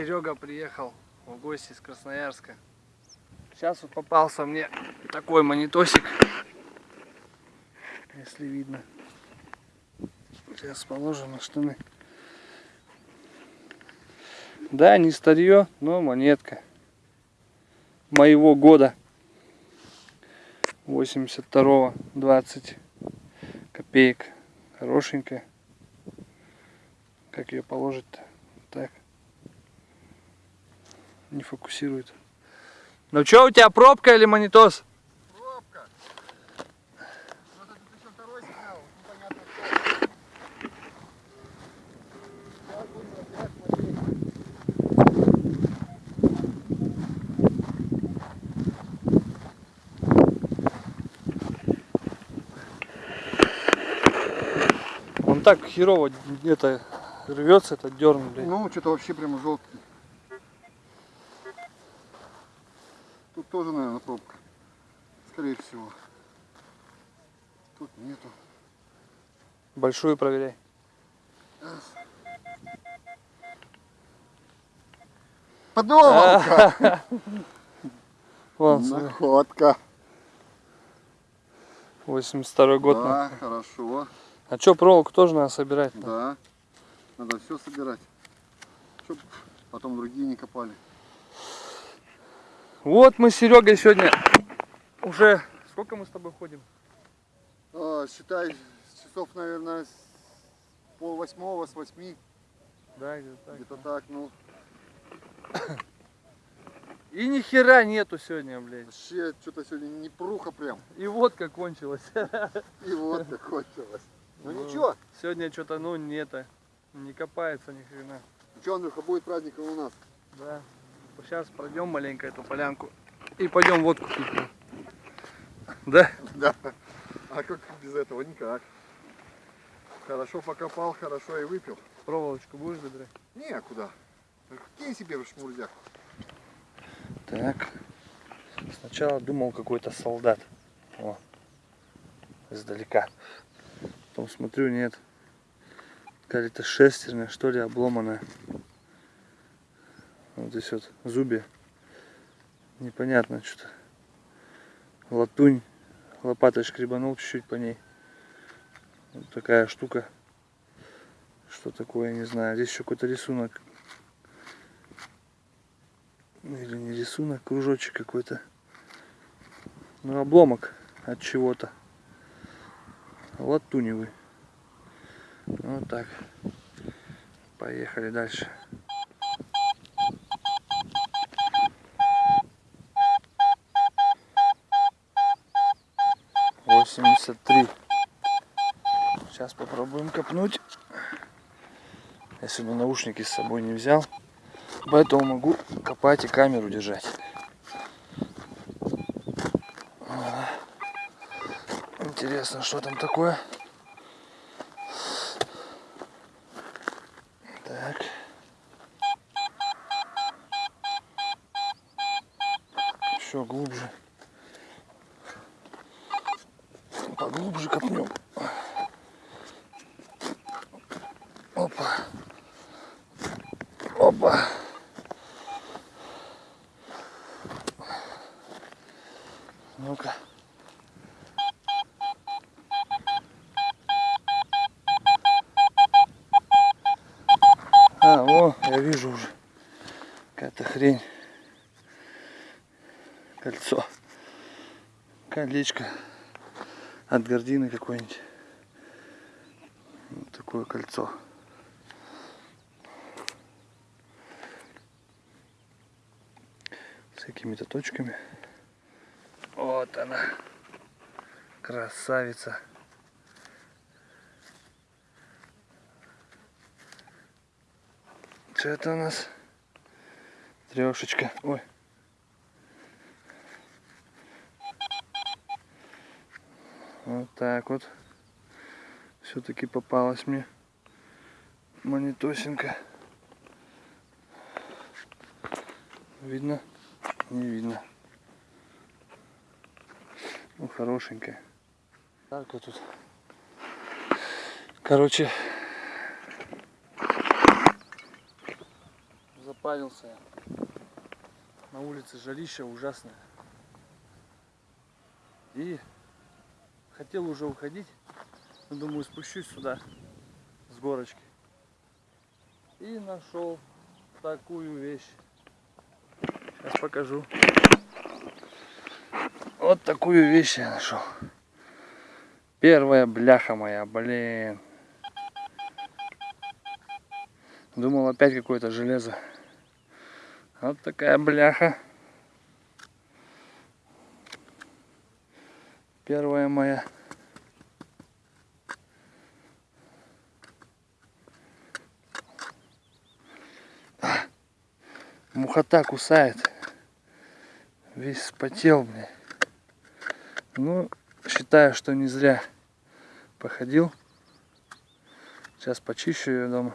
Серега приехал в гости из Красноярска. Сейчас вот попался мне такой монитосик. Если видно. Сейчас положим на штаны. Да, не старье, но монетка. Моего года. 82-го, 20 копеек. Хорошенькая. Как ее положить-то? Так. Не фокусирует. Ну что, у тебя пробка или монитос? Пробка. Вот это еще второй сигнал, непонятно что. Сейчас будем опять смотреть. Он так херово это рвется, этот дерн. Ну, что-то вообще прямо желтый. Тут тоже, наверное, пробка. Скорее всего. Тут нету. Большую проверяй. Смотри, Находка. 82 год. Да, нахуй. хорошо. А что, проволоку тоже надо собирать? Да. Надо все собирать. Чтоб потом другие не копали. Вот мы с Серегой сегодня уже... Сколько мы с тобой ходим? А, считай, часов, наверное, с пол восьмого, с восьми. Да, где-то так. Где-то так, ну. И ни хера нету сегодня, блядь. Вообще, что-то сегодня не пруха прям. И водка кончилась. И вот как кончилось. Ну Ну. ничего. Сегодня что-то, ну, не это, не копается ни хрена. Ничего, Андрюха, будет праздником у нас. Да. Сейчас пройдем маленько эту полянку и пойдем водку пить. Да? Да. А как без этого? Никак. Хорошо покопал, хорошо и выпил. Проволочку будешь забирать? Некуда. Кинь себе в шмурдяк. Так. Сначала думал какой-то солдат. О. Издалека. Потом смотрю, нет. Какая-то шестерня, что ли, обломанная. Вот здесь вот зубья. Непонятно что-то. Латунь. Лопатой шкребанул чуть-чуть по ней. Вот такая штука. Что такое, не знаю. Здесь еще какой-то рисунок. Или не рисунок, кружочек какой-то. Ну, обломок от чего-то. Латуневый. Вот так. Поехали дальше. Восемьдесят три. Сейчас попробуем копнуть. Я сегодня наушники с собой не взял. Поэтому могу копать и камеру держать. Интересно, что там такое. Так. Еще глубже. Поглубже копнем. Опа. Опа. Ну-ка. А, о, я вижу уже. Какая-то хрень. Кольцо. Колечко. От гордины какой-нибудь. Вот такое кольцо. Какими-то точками. Вот она. Красавица. Что это у нас? Трешечка. Ой. Вот так вот. Все-таки попалась мне монитосинка. Видно? Не видно. Ну, хорошенькая. Вот тут. Короче, Испарился я. На улице жарища ужасное. И хотел уже уходить. Думаю, спущусь сюда с горочки. И нашел такую вещь. Сейчас покажу. Вот такую вещь я нашел. Первая бляха моя, блин. Думал опять какое-то железо. Вот такая бляха. Первая моя. Мухота кусает. Весь вспотел, блин. Ну, считаю, что не зря походил. Сейчас почищу ее дома.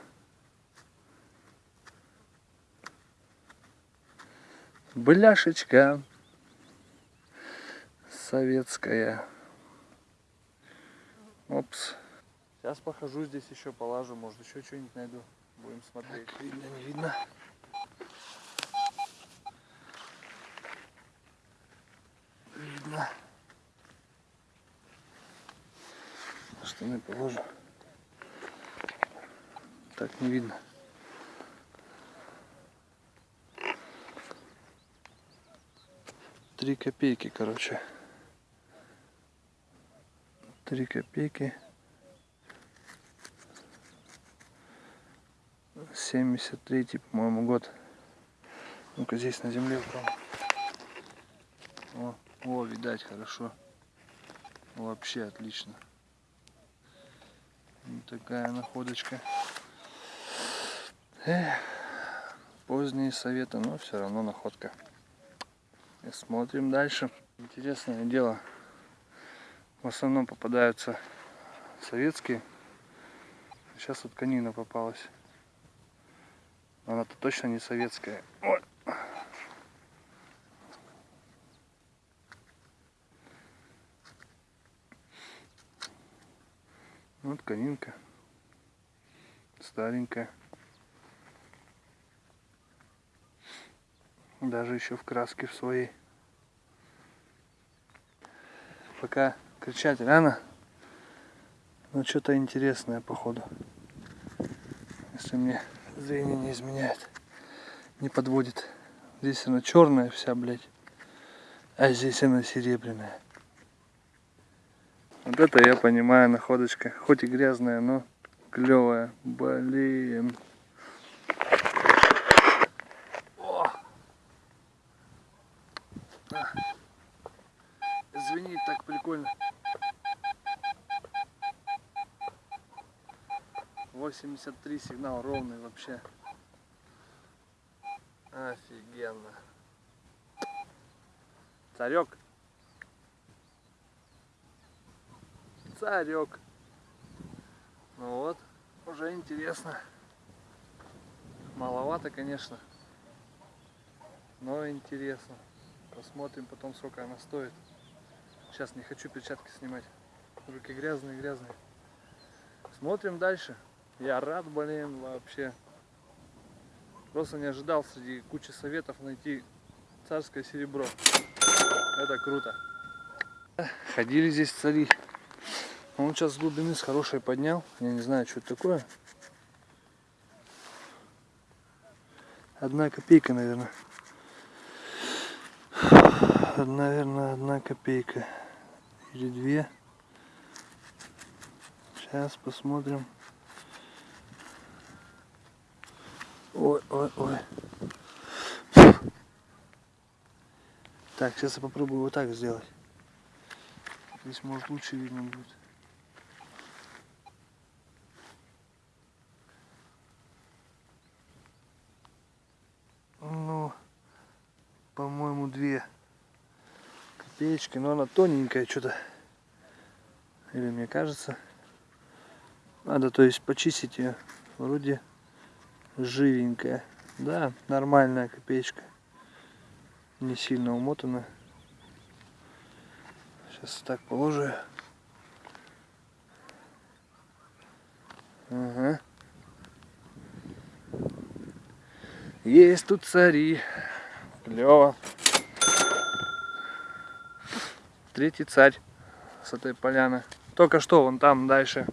Бляшечка советская. Опс. Сейчас похожу здесь еще полажу, может еще что-нибудь найду. Будем смотреть. Так, видно, не видно. Видно. Штаны положу. Так не видно. Три копейки, короче. Три копейки. 73 по-моему, год. Ну-ка здесь на земле упал. О, о, видать, хорошо. Вообще отлично. Вот такая находочка. Эх, поздние советы, но все равно находка. И смотрим дальше. Интересное дело. В основном попадаются советские. Сейчас вот конина попалась. Она-то точно не советская. Ой. Вот конинка. Старенькая. Даже еще в краске в своей. Пока кричать рано. Но что-то интересное походу. Если мне зрение не изменяет. Не подводит. Здесь она черная вся, блядь. А здесь она серебряная. Вот это я понимаю находочка. Хоть и грязная, но клевая. Блин. О! А. Звенит так прикольно. 83 сигнал ровный вообще. Офигенно. Царек. Царек. Ну вот, уже интересно. Маловато, конечно. Но интересно. Посмотрим потом, сколько она стоит. Сейчас не хочу перчатки снимать. Руки грязные, грязные. Смотрим дальше. Я рад, блин, вообще. Просто не ожидал среди кучи советов найти царское серебро. Это круто. Ходили здесь цари. Он сейчас с глубины с хорошей поднял. Я не знаю, что это такое. Одна копейка, наверное. Наверное, одна копейка. Или две. Сейчас посмотрим. Ой, ой, ой. Так, сейчас я попробую вот так сделать. Здесь может лучше видно будет. Ну, по-моему, две копеечки, но она тоненькая что-то. Или мне кажется. Надо, то есть, почистить ее. Вроде живенькая. Да, нормальная копеечка. Не сильно умотана. Сейчас так положу. Ага. Есть тут цари. Клево. Третий царь с этой поляны. Только что вон там дальше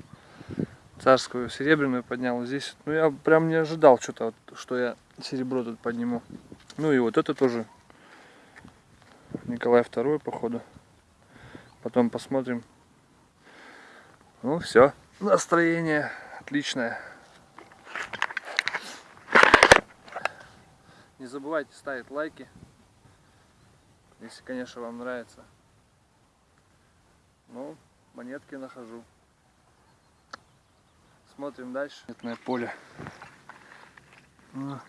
царскую серебряную поднял. Здесь, ну я прям не ожидал что-то, что я серебро тут подниму. Ну и вот это тоже Николай II, походу. Потом посмотрим. Ну все, настроение отличное. Не забывайте ставить лайки, если, конечно, вам нравится. Ну, монетки нахожу. Смотрим дальше. Монетное поле. А.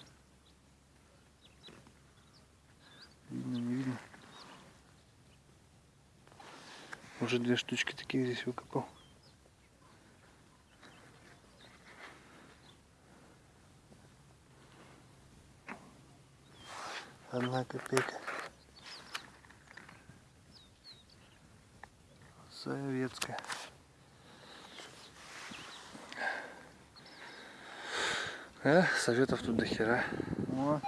Видно, не видно. Уже две штучки такие здесь выкопал. Одна копейка. Советская. Э, советов тут до хера. О,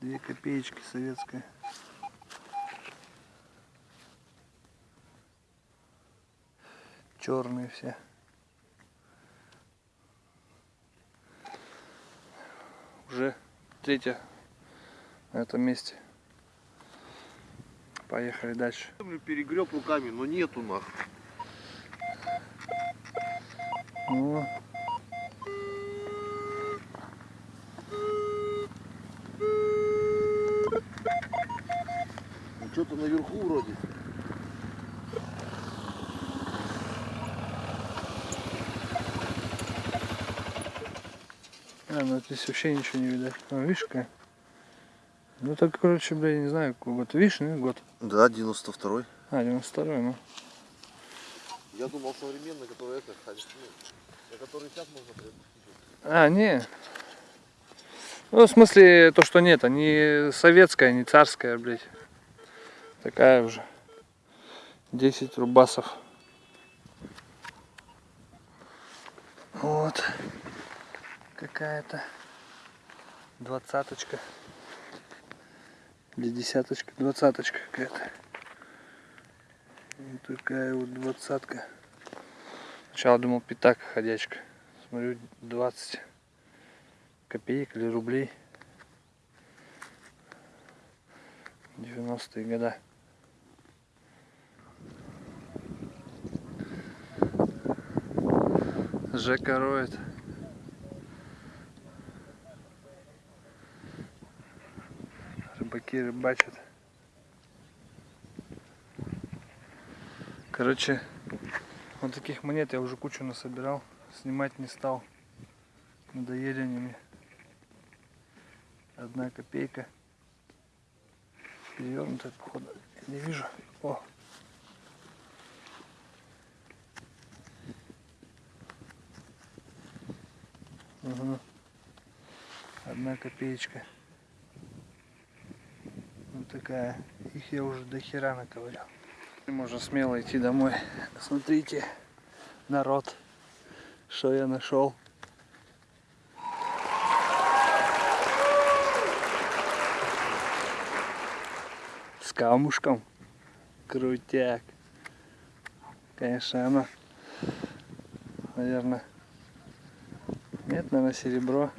две копеечки советская. Черные все. Уже третья на этом месте. Поехали дальше. Перегреб руками, но нету нахуй. О, Ну, Что-то наверху вроде. а, ну здесь вообще ничего не видать. А, видишь какая? Ну так, короче, бля, я не знаю, какой год. Видишь, ну, год. Да, 92-й. А, 92 ну. Я думал современный, который это, на который сейчас можно приобрести. А, не. Ну, в смысле, то, что нет, а не советская, не царская, блядь. Такая уже. 10 рубасов. Вот. Какая-то двадцаточка. Или десяточка, двадцаточка какая-то. Вот такая вот двадцатка. Сначала думал пятак ходячка. Смотрю, 20 копеек или рублей. 90-е года. Жека роет. Рыбаки рыбачат. Короче, вот таких монет я уже кучу насобирал. Снимать не стал. Надоели они мне. Одна копейка. Перевернутая, походу. Я не вижу. О. Угу. Одна копеечка. Такая. Их я уже до хера наковырял. Можно смело идти домой. Смотрите, народ, что я нашел. С камушком. Крутяк. Конечно, оно, наверное, нет, наверное, серебро.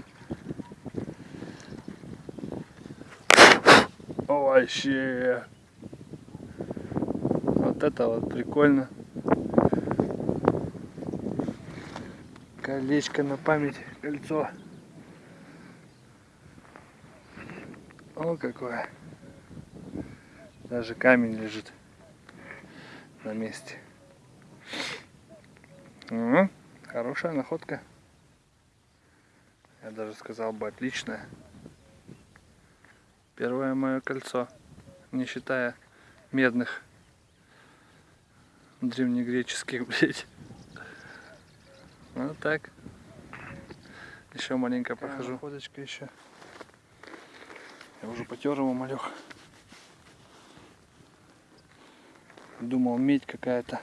О, вообще. Вот это вот прикольно. Колечко на память, кольцо. О, какое. Даже камень лежит на месте. М, Хорошая находка. Я даже сказал бы отличная. Первое мое кольцо, не считая медных древнегреческих, блядь. Ну так. Еще маленько похожу. Находочка еще. Я уже потер его малех. Думал медь какая-то.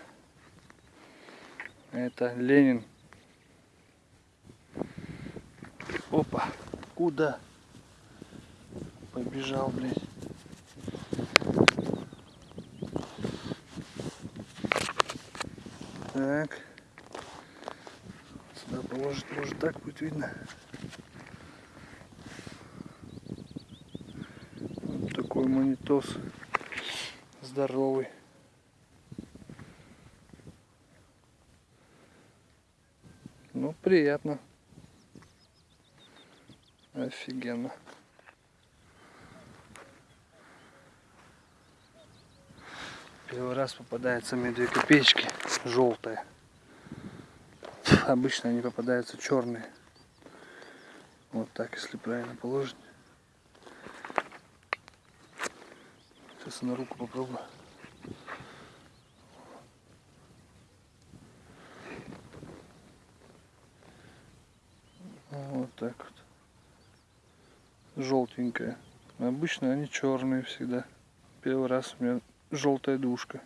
Это Ленин. Опа. Куда? Побежал, блядь. Так. Сюда положить, может так будет видно. Вот такой монитос. Здоровый. Ну, приятно. Офигенно. Первый раз попадается мне две копеечки желтые. Обычно они попадаются черные. Вот так, если правильно положить. Сейчас на руку попробую. Вот так вот. Желтенькая. Обычно они черные всегда. Первый раз у меня желтая душка.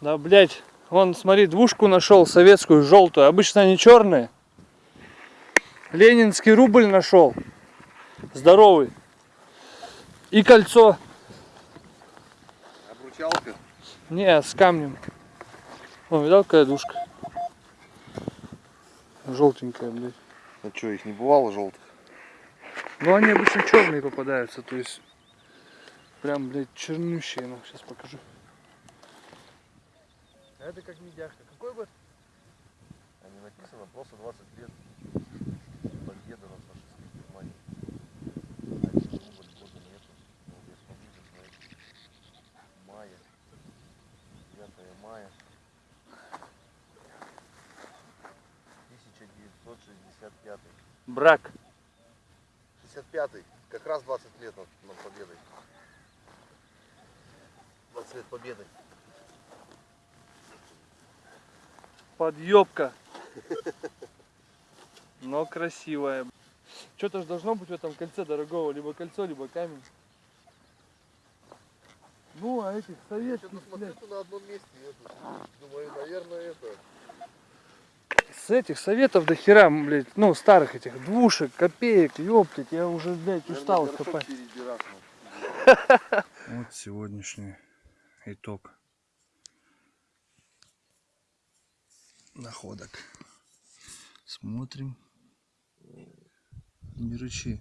Да, блять, он, смотри, двушку нашел советскую, желтую. Обычно они черные. Ленинский рубль нашел. Здоровый. И кольцо. Обручалка. Не, с камнем. О, видал, какая душка? Желтенькая, блядь. А что, их не бывало желтых? Ну, они обычно черные попадаются, то есть прям, блядь, чернющие. Ну, сейчас покажу. А это как медяшка. Какой год? А не написано, просто 20 лет. Победа над фашистской Германией. Один рубль года нету. Ну, я смотрю, смотри. Мая. 9 мая. 1965. Брак. 65-й. Как раз 20 лет над, над победой. 20 лет победы. Подъебка. Но красивая. Что-то же должно быть в этом кольце дорогого. Либо кольцо, либо камень. Ну, а этих Я советских, что-то смотрю, что на одном месте. это. Думаю, наверное, это. С этих советов до хера, блядь, ну, старых этих двушек, копеек, ёптать, я уже, блядь, устал их копать. Вот сегодняшний итог находок. Смотрим. Беручи.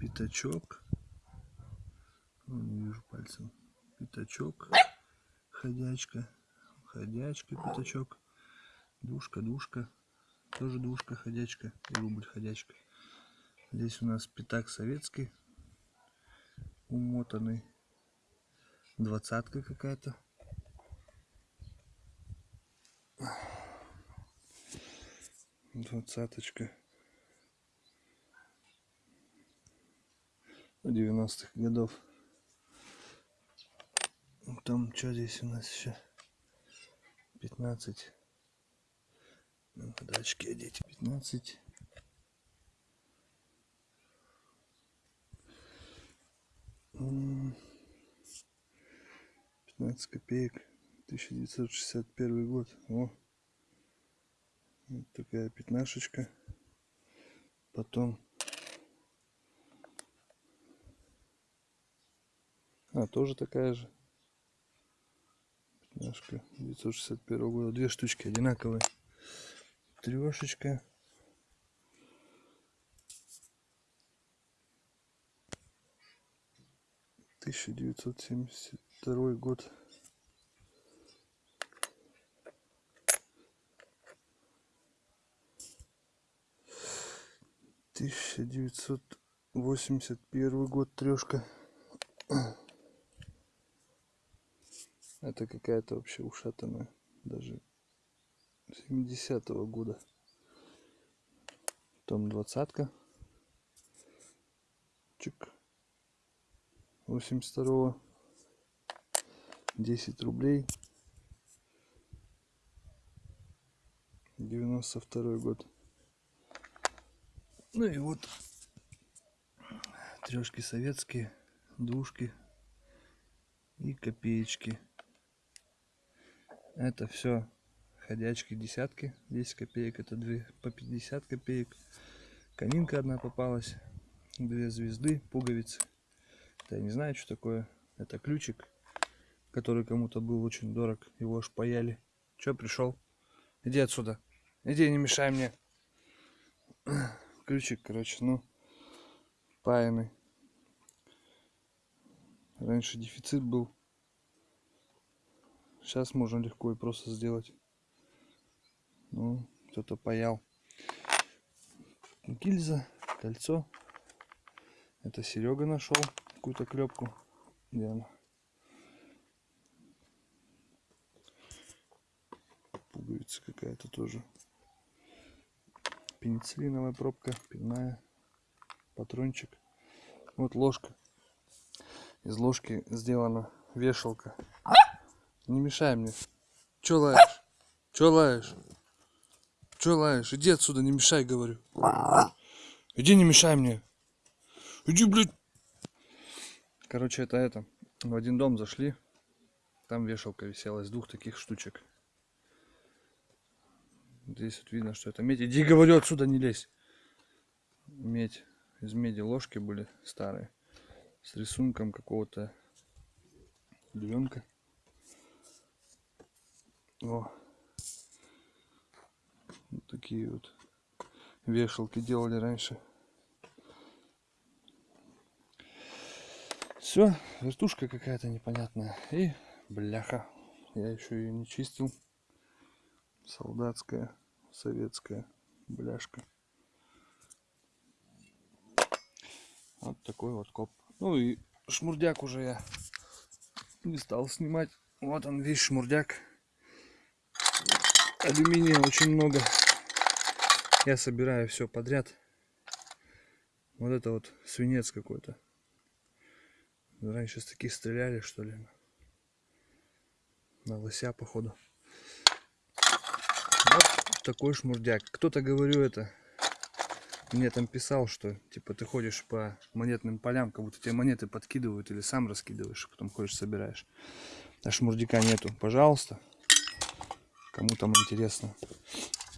Пятачок. Ну, не вижу пальцем. Пятачок. Ходячка. Ходячка, пятачок. Душка, душка. Тоже душка, ходячка. И рубль, ходячка. Здесь у нас пятак советский. Умотанный. Двадцатка какая-то. Двадцаточка. 90-х годов. Там что здесь у нас еще? 15. Ну, очки одеть. 15. М, 15 копеек. 1961 год. О. Вот такая пятнашечка. Потом. А, тоже такая же. Пятнашка 961 года. Две штучки одинаковые. Трешечка. Тысяча девятьсот семьдесят второй год. Тысяча девятьсот восемьдесят первый год трешка. Это какая-то вообще ушатанная. Даже 70-го года. Потом двадцатка. Чик. 82-го. 10 рублей. 92 год. Ну и вот трешки советские, двушки и копеечки. Это все ходячки десятки. 10 копеек это две по 50 копеек. Конинка одна попалась. Две звезды, пуговицы. Это я не знаю, что такое. Это ключик, который кому-то был очень дорог. Его аж паяли. Че пришел? Иди отсюда. Иди, не мешай мне. Ключик, короче, ну, паянный. Раньше дефицит был. Сейчас можно легко и просто сделать. Ну, кто-то паял. Гильза, кольцо. Это Серега нашел какую-то клепку. Где она? Пуговица какая-то тоже. Пенициллиновая пробка, пивная, патрончик. Вот ложка. Из ложки сделана вешалка. Не мешай мне. Че лаешь? Че лаешь? Че лаешь? Иди отсюда, не мешай, говорю. Иди, не мешай мне. Иди, блядь. Короче, это это. В один дом зашли. Там вешалка висела из двух таких штучек. Здесь вот видно, что это медь. Иди, говорю, отсюда не лезь. Медь. Из меди ложки были старые. С рисунком какого-то львенка. О. Вот такие вот вешалки делали раньше. Все, вертушка какая-то непонятная. И бляха. Я еще ее не чистил. Солдатская, советская бляшка. Вот такой вот коп. Ну и шмурдяк уже я не стал снимать. Вот он весь шмурдяк. Алюминия очень много. Я собираю все подряд. Вот это вот свинец какой-то. Раньше с таких стреляли, что ли. На лося, походу. Вот такой шмурдяк. Кто-то, говорю, это... Мне там писал, что типа ты ходишь по монетным полям, как будто тебе монеты подкидывают или сам раскидываешь, потом ходишь собираешь. А шмурдяка нету. Пожалуйста. Кому там интересно.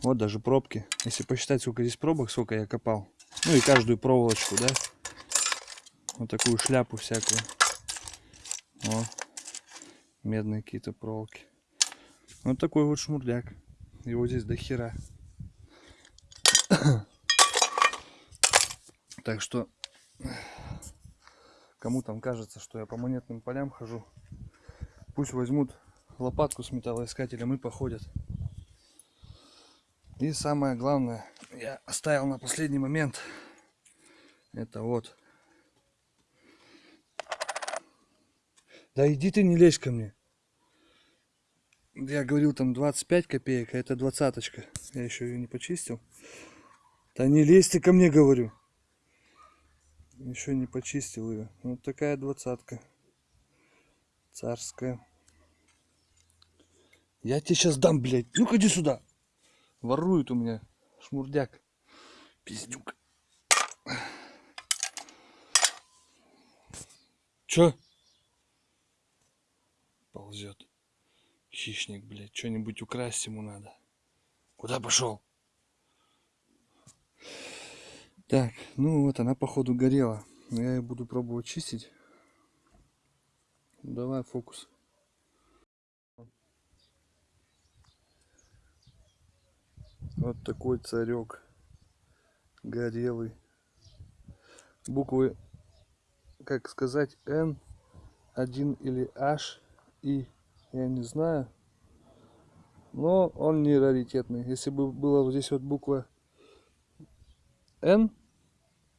Вот даже пробки. Если посчитать, сколько здесь пробок, сколько я копал. Ну и каждую проволочку, да. Вот такую шляпу всякую. О, медные какие-то проволоки. Вот такой вот шмурдяк. Его здесь до хера. Так что, кому там кажется, что я по монетным полям хожу, пусть возьмут лопатку с металлоискателем и походят. И самое главное, я оставил на последний момент, это вот. Да иди ты не лезь ко мне. Я говорил там 25 копеек, а это двадцаточка. Я еще ее не почистил. Да не лезь ты ко мне, говорю. Еще не почистил ее. Вот такая двадцатка. Царская. Я тебе сейчас дам, блядь. Ну ходи сюда. Ворует у меня шмурдяк. Пиздюк. Чё? Ползет. Хищник, блядь. Что-нибудь украсть ему надо. Куда пошел? Так, ну вот она походу горела. Я ее буду пробовать чистить. Давай фокус. Вот такой царек. Горелый. Буквы, как сказать, N, 1 или H, И, я не знаю. Но он не раритетный. Если бы была вот здесь вот буква N,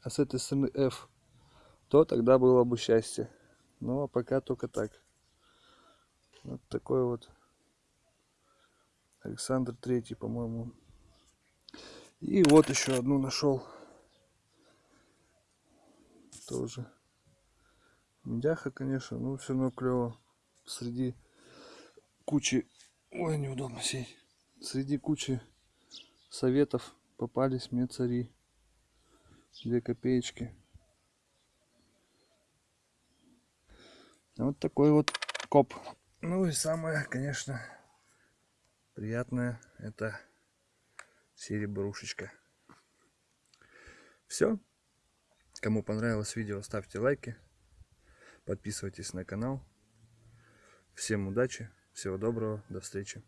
а с этой стороны F, то тогда было бы счастье. Но пока только так. Вот такой вот Александр Третий, по-моему. И вот еще одну нашел. Тоже. Медяха, конечно, но все равно клево. Среди кучи... Ой, неудобно сесть. Среди кучи советов попались мне цари. Две копеечки. Вот такой вот коп. Ну и самое, конечно, приятное это серебрушечка. Все. Кому понравилось видео, ставьте лайки. Подписывайтесь на канал. Всем удачи, всего доброго, до встречи.